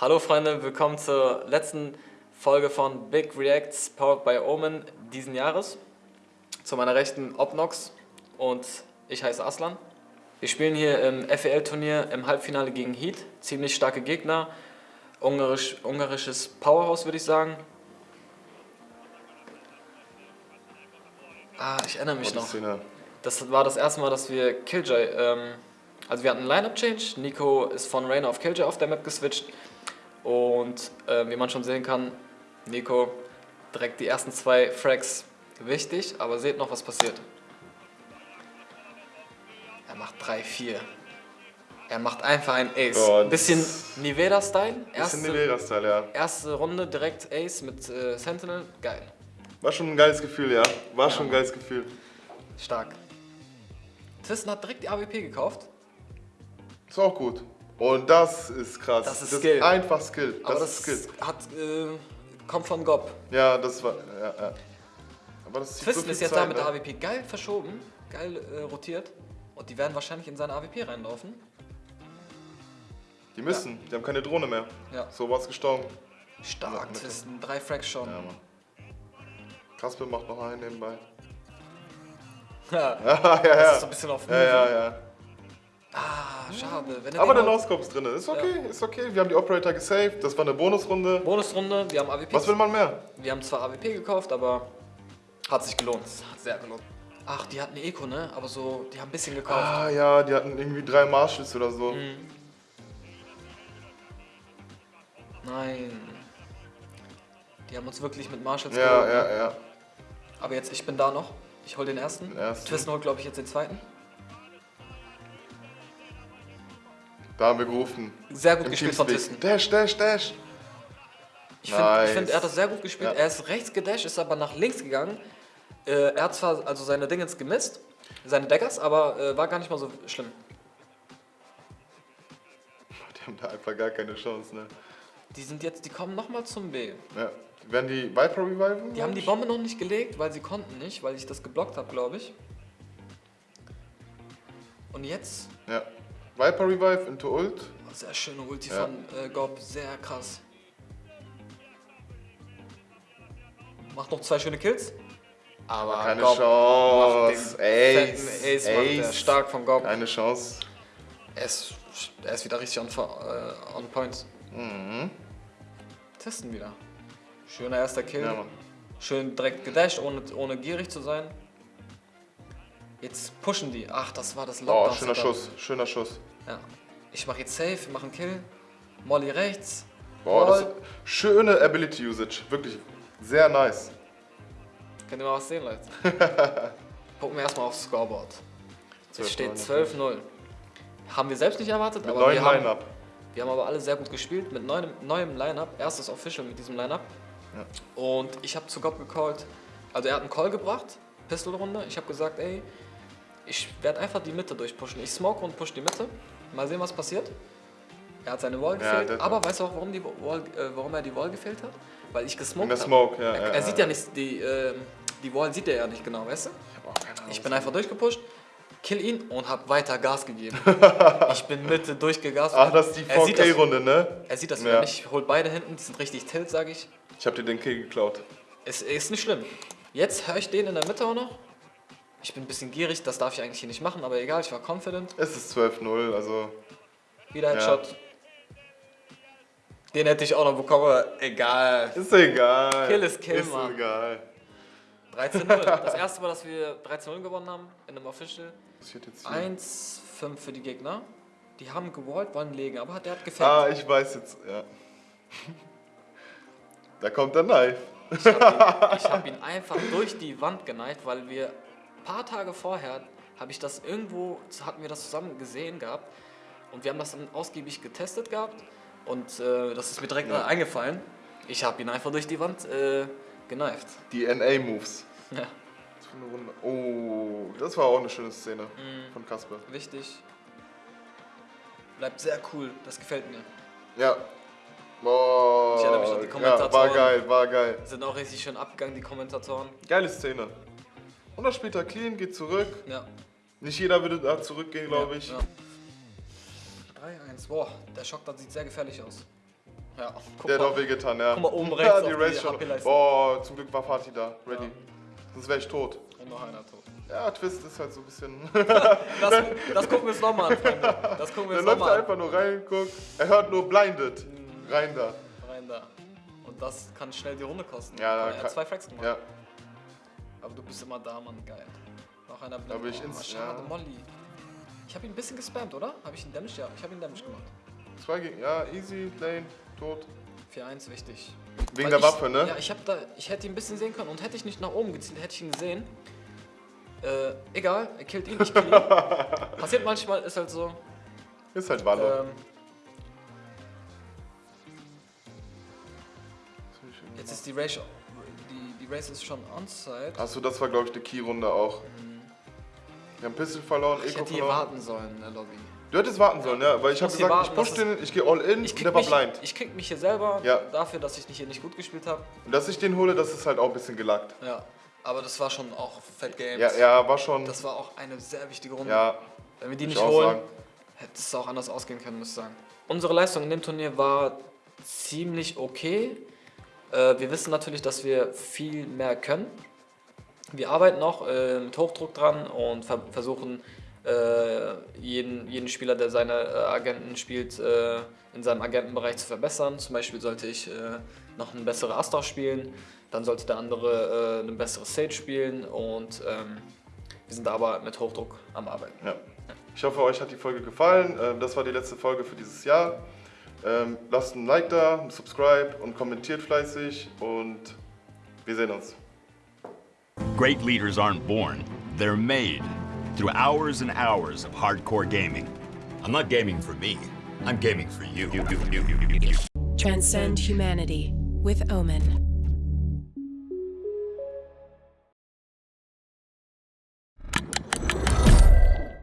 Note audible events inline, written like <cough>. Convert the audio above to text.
Hallo Freunde, willkommen zur letzten Folge von Big Reacts powered by Omen diesen Jahres. Zu meiner rechten Obnox und ich heiße Aslan. Wir spielen hier im FEL-Turnier im Halbfinale gegen Heat. Ziemlich starke Gegner. Ungarisch, ungarisches Powerhouse würde ich sagen. Ah, ich erinnere mich Oh, noch. Szene. Das war das erste Mal, dass wir Killjoy, ähm, also wir hatten einen Lineup-Change. Nico ist von Rainer auf Killjoy auf der Map geswitcht. Und äh, wie man schon sehen kann, Nico direkt die ersten zwei Frags wichtig, aber seht noch, was passiert. Er macht 3-4. Er macht einfach ein Ace. Oh, Ein bisschen Niveda-Style. Bisschen Erste, Nivera-Style, ja. erste Runde direkt Ace mit äh, Sentinel. Geil. War schon ein geiles Gefühl, ja. War schon ein geiles Gefühl. Stark. Twisten hat direkt die AWP gekauft. Ist auch gut. Und das ist krass. Das ist Skill. einfach Skill. Das, Aber ist Skill. das hat, äh, kommt von Gob. Ja, das war. Ja, ja. Aber das Twisten so ist jetzt Zeit, da mit der ne? AWP geil verschoben, geil äh, rotiert. Und die werden wahrscheinlich in seine AWP reinlaufen. Die müssen, die haben keine Drohne mehr. Ja. So was gestorben. Stark, Mitte. Twisten, drei Frags schon. Ja, Mann. Kasper macht noch einen nebenbei. Ja. <laughs> Ja, ja, Das ja. ist so ein bisschen auf Ja, ja, ja. Ah, schade. Wenn er Aber den der haut- Noscope ist drin. Ist okay, ist okay. Wir haben die Operator gesaved. Das war eine Bonusrunde. Bonusrunde, wir haben AWP. Was will man mehr? Wir haben zwar AWP gekauft, aber hat sich gelohnt. Hat sehr gelohnt. Ach, die hatten eine Eco, ne? Aber so, die haben ein bisschen gekauft. Ah ja, die hatten irgendwie drei Marshalls oder so. Mhm. Nein. Die haben uns wirklich mit Marshalls Ja, geholt, ne? ja, ja. Aber jetzt, ich bin da noch. Ich hol den ersten. Den ersten. Twisten holt, glaube ich, jetzt den zweiten. Da haben wir gerufen. Sehr gut Im gespielt von. Twisten. Dash, dash, dash. Ich finde, Nice. find, er hat das sehr gut gespielt. Ja. Er ist rechts gedasht, ist aber nach links gegangen. Äh, er hat zwar also seine Dingens gemisst, seine Daggers, aber äh, war gar nicht mal so schlimm. Die haben da einfach gar keine Chance, ne? Die sind jetzt, die kommen nochmal zum B. Ja. Werden die Viper reviven? Die haben die Bombe noch nicht gelegt, weil sie konnten nicht, weil ich das geblockt habe, glaube ich. Und jetzt, Ja. Viper revive into ult. sehr schöne Ulti Ja. von äh, Gob, sehr krass. Macht noch zwei schöne Kills. Aber Keine Gob macht den Chance. Ace. fetten Ace, macht Ace. stark von Gob. Keine Chance. Er ist, er ist wieder richtig on, äh, on point. Mhm. Testen wieder. Schöner erster Kill. Ja. Schön direkt gedasht, ohne, ohne gierig zu sein. Jetzt pushen die. Ach, das war das Oh, Lockdown. schöner Schuss. Schöner Schuss. Ja. Ich mache jetzt safe, wir machen Kill. Molly rechts. Boah, das Voll. schöne Ability Usage. Wirklich sehr nice. Könnt ihr mal was sehen, Leute? <laughs> Gucken wir erstmal aufs Scoreboard. Es 12-9 steht natürlich. 12-0. Haben wir selbst nicht erwartet, Mit aber wir haben, Line-Up. wir haben aber alle sehr gut gespielt mit neuem, neuem Line-Up. Erstes Official mit diesem Line-Up. Und ich habe zu Gob gecallt. Also er hat einen Call gebracht, Pistolrunde. Ich habe gesagt, ey, ich werde einfach die Mitte durchpushen. Ich smoke und push die Mitte. Mal sehen, was passiert. Er hat seine Wall Ja, gefehlt. der- aber weißt du auch, warum, die Wall, äh, warum er die Wall gefehlt hat? Weil ich gesmoked habe. Smoke, ja. Er, ja, er sieht ja nicht, die, ähm, die Wall sieht er ja nicht genau, weißt du? Ich, auch keine Ahnung, Ich bin einfach durchgepusht, kill ihn und hab weiter Gas gegeben. <laughs> ich bin Mitte durchgegast. Ach, das ist die Er sieht das- 4K-Runde, ne? Er sieht das Ja. nicht, holt beide hinten, die sind richtig tilt, sage ich. Ich hab dir den Kill geklaut. Es ist nicht schlimm. Jetzt höre ich den in der Mitte auch noch. Ich bin ein bisschen gierig, das darf ich eigentlich hier nicht machen, aber egal, ich war confident. Es ist 12-0, also. Wieder Headshot. Den hätte ich auch noch bekommen, aber egal. Ist egal. Kill ist Kill, ist Mann. egal. 13-0. <laughs> Das erste Mal, dass wir 13-0 gewonnen haben in einem Official. Passiert jetzt hier. 1-5 für die Gegner. Die haben gewollt, wollen legen, aber der hat gefällt. Ah, ich weiß jetzt, ja. Da kommt der Knife. Ich habe ihn, hab <laughs> ihn einfach durch die Wand geneigt, weil wir paar Tage vorher habe ich das irgendwo, hatten wir das zusammen gesehen gehabt und wir haben das dann ausgiebig getestet gehabt und äh, das ist mir direkt Ja. eingefallen. Ich habe ihn einfach durch die Wand äh, geneift. Die NA-Moves. Ja. Oh, das war auch eine schöne Szene Mhm. von Kasper. wichtig. Bleibt sehr cool, das gefällt mir. Ja. Boah. Ich erinnere mich an die Ja, Kommentatoren. war geil, war geil. Sind auch richtig schön abgegangen, die Kommentatoren. Geile Szene. Und dann spielt er clean, geht zurück. Ja. Nicht jeder würde da zurückgehen, glaube ich. Ja. 3-1. Boah, der Schock, das sieht sehr gefährlich aus. Ja, guck Der hat mal. auch wehgetan, ja. Guck mal, oben rechts ja, <laughs> die Race schon. Boah, zum Glück war Fatih da, ready. Ja. Sonst wäre ich tot. Und noch einer tot. Ja, Twist ist halt so ein bisschen. <laughs> Das, das gucken wir uns nochmal an, Freunde. Das gucken wir Der uns läuft da nochmal an. einfach nur rein, guckt. Er hört nur blinded. Mhm. Rein da. Rein da. Und das kann schnell die Runde kosten. Ja, da er hat zwei Fracks gemacht. Ja. Aber du bist immer da, Mann. Geil. Noch einer Da bin ich oh, ins- Schade, ja. Molly. Ich habe ihn ein bisschen gespammt, oder? Habe ich ihn Damage? Ja, ich habe ihn Damage gemacht. Zwei gegen. Ja, easy, Lane, tot. 4-1, wichtig. Wegen Weil der ich, Waffe, ne? Ja, ich, hab da, ich hätte ihn ein bisschen sehen können und hätte ich nicht nach oben gezielt, hätte ich ihn gesehen. Äh, egal, er killt ihn, ich kill ihn. <laughs> Passiert manchmal, ist halt so. Ist halt Wallo. Ähm, jetzt ist die Race, die, die Race ist schon onside. Achso, das war glaube ich eine Key-Runde auch. Wir haben Pistol verloren, Ich Eco hätte hier verloren. warten sollen in der Lobby. Du hättest warten sollen, ja, weil ich habe muss hier gesagt, ich warten, push dass den, ich gehe all in Ich und der war mich, blind. ich krieg mich hier selber Ja. dafür, dass ich nicht hier nicht gut gespielt habe. Und dass ich den hole, das ist halt auch ein bisschen gelackt. Ja, aber das war schon auch Fat Games. Ja, ja, war schon. Das war auch eine sehr wichtige Runde. ja, Wenn wir die ich nicht holen, sagen. hätte es auch anders ausgehen können, muss ich sagen. Unsere Leistung in dem Turnier war ziemlich okay. Äh, wir wissen natürlich, dass wir viel mehr können. Wir arbeiten noch äh, mit Hochdruck dran und ver versuchen, äh, jeden, jeden Spieler, der seine Agenten spielt, in seinem Agentenbereich zu verbessern. Zum Beispiel sollte ich noch eine bessere Astra spielen, dann sollte der andere äh, eine bessere Sage spielen und ähm, wir sind aber mit Hochdruck am Arbeiten. Ja. Ich hoffe, euch hat die Folge gefallen. Ähm, Das war die letzte Folge für dieses Jahr. Ähm, Lasst ein Like da, ein Subscribe und kommentiert fleißig und wir sehen uns. Great leaders aren't born, they're made through hours and hours of hardcore gaming. I'm not gaming for me, I'm gaming for you. Transcend humanity with Omen.